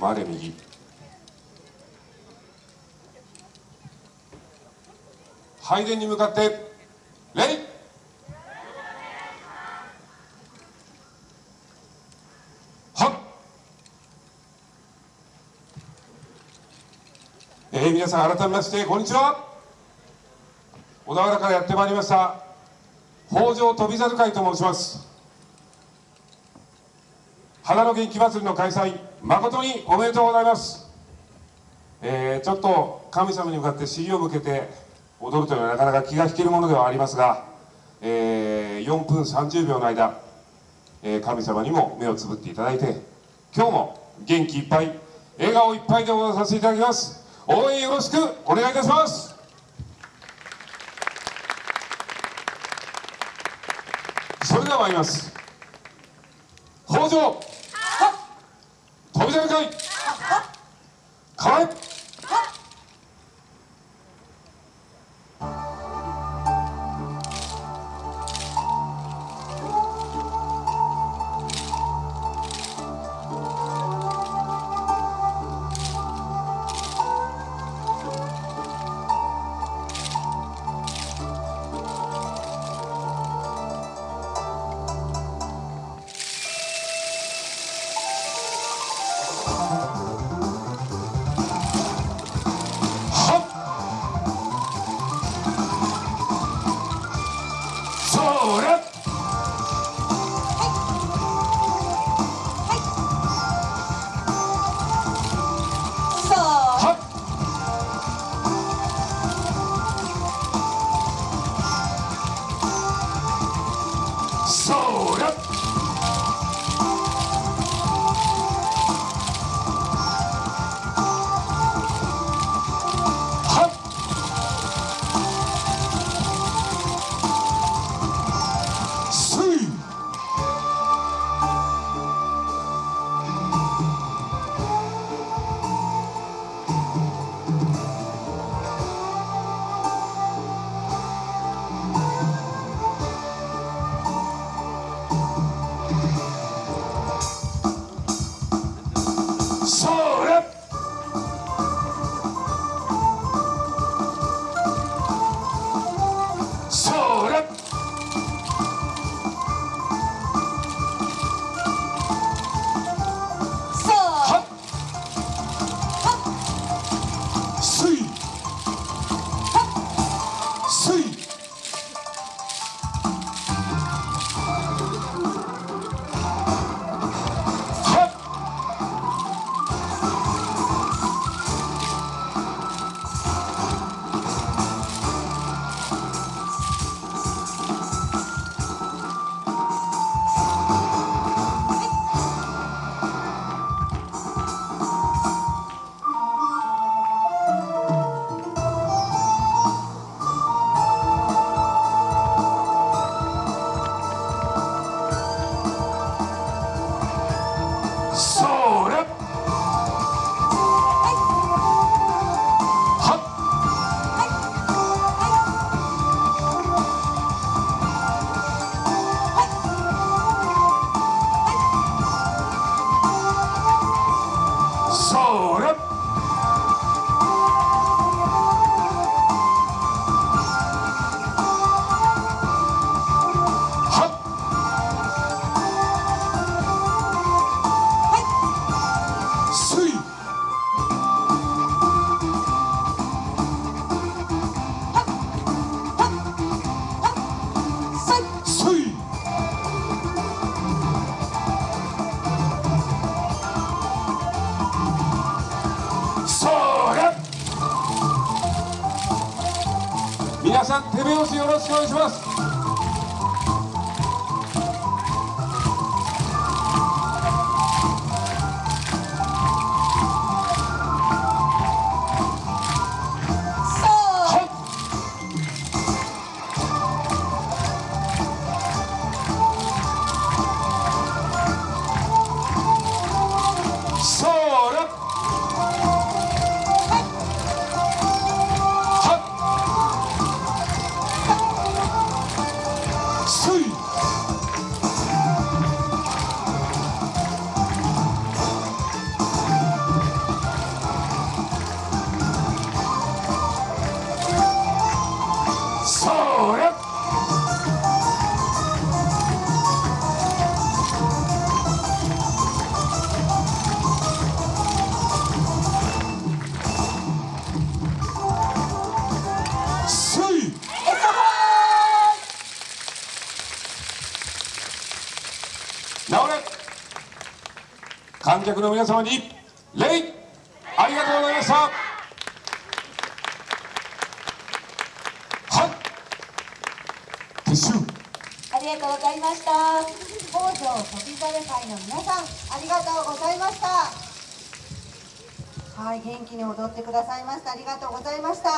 回れ右。拝殿に向かって礼はっ。えー、皆さん改めましてこんにちは。小田原からやってまいりました。北条飛猿会と申します。花の元気祭りの開催。誠におめでとうございます、えー、ちょっと神様に向かって尻を向けて踊るというのはなかなか気が引けるものではありますが、えー、4分30秒の間、えー、神様にも目をつぶっていただいて今日も元気いっぱい笑顔いっぱいで踊らさせていただきます。応援よろしくお願いいたします。それでは参ります。北条飛び出るかい皆さん手拍子よろしくお願いします。観客の皆様に礼ありがとうございました。はい。撤収ありがとうございました。北条時猿会の皆さんありがとうございました。はい元気に踊ってくださいました。ありがとうございました。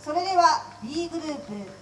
それでは B グループ。